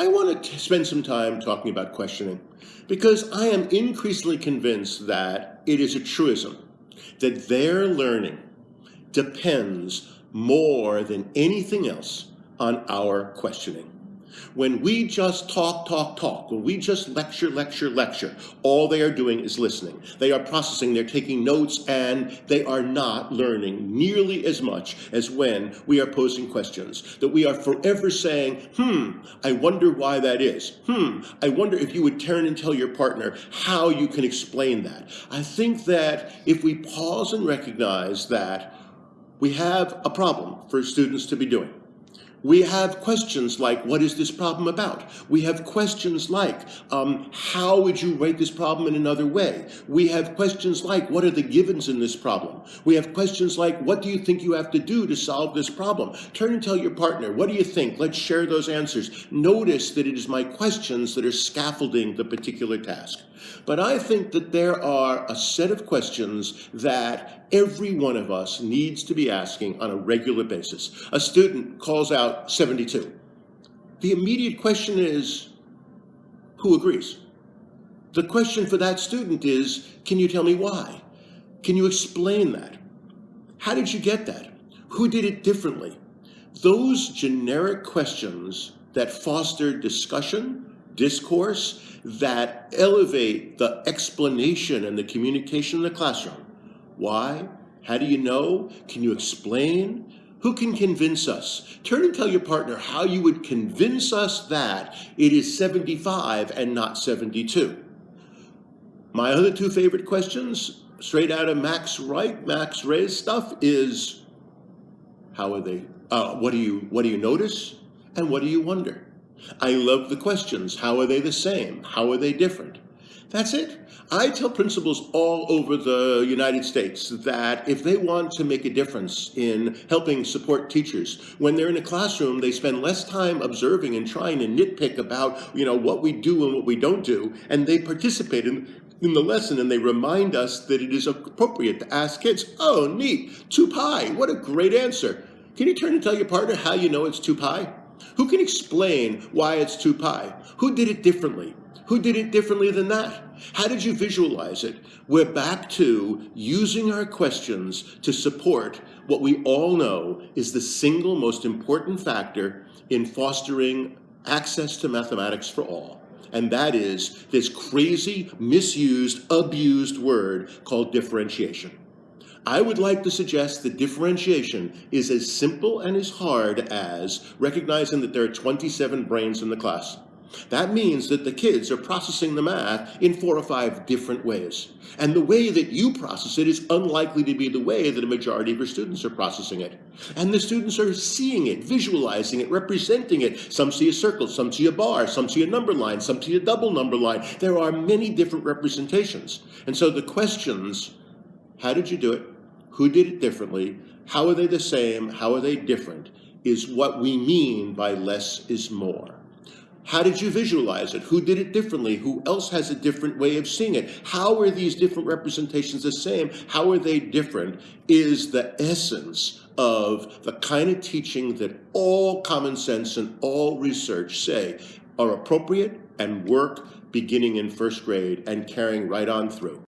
I want to spend some time talking about questioning because I am increasingly convinced that it is a truism that their learning depends more than anything else on our questioning. When we just talk, talk, talk, when we just lecture, lecture, lecture, all they are doing is listening. They are processing, they're taking notes, and they are not learning nearly as much as when we are posing questions. That we are forever saying, hmm, I wonder why that is. Hmm, I wonder if you would turn and tell your partner how you can explain that. I think that if we pause and recognize that we have a problem for students to be doing, we have questions like, what is this problem about? We have questions like, um, how would you rate this problem in another way? We have questions like, what are the givens in this problem? We have questions like, what do you think you have to do to solve this problem? Turn and tell your partner, what do you think? Let's share those answers. Notice that it is my questions that are scaffolding the particular task. But I think that there are a set of questions that every one of us needs to be asking on a regular basis. A student calls out 72. The immediate question is, who agrees? The question for that student is, can you tell me why? Can you explain that? How did you get that? Who did it differently? Those generic questions that foster discussion, discourse, that elevate the explanation and the communication in the classroom. Why? How do you know? Can you explain? Who can convince us? Turn and tell your partner how you would convince us that it is 75 and not 72. My other two favorite questions, straight out of Max Wright, Max Ray's stuff, is how are they? Uh, what do you what do you notice, and what do you wonder? I love the questions. How are they the same? How are they different? That's it. I tell principals all over the United States that if they want to make a difference in helping support teachers, when they're in a classroom, they spend less time observing and trying to nitpick about, you know, what we do and what we don't do, and they participate in, in the lesson and they remind us that it is appropriate to ask kids, oh, neat, 2 pi, what a great answer. Can you turn and tell your partner how you know it's 2 pi? Who can explain why it's 2 pi? Who did it differently? Who did it differently than that? How did you visualize it? We're back to using our questions to support what we all know is the single most important factor in fostering access to mathematics for all. And that is this crazy, misused, abused word called differentiation. I would like to suggest that differentiation is as simple and as hard as recognizing that there are 27 brains in the class. That means that the kids are processing the math in four or five different ways. And the way that you process it is unlikely to be the way that a majority of your students are processing it. And the students are seeing it, visualizing it, representing it. Some see a circle, some see a bar, some see a number line, some see a double number line. There are many different representations. And so the questions, how did you do it? who did it differently, how are they the same, how are they different, is what we mean by less is more. How did you visualize it? Who did it differently? Who else has a different way of seeing it? How are these different representations the same? How are they different? Is the essence of the kind of teaching that all common sense and all research say are appropriate and work beginning in first grade and carrying right on through.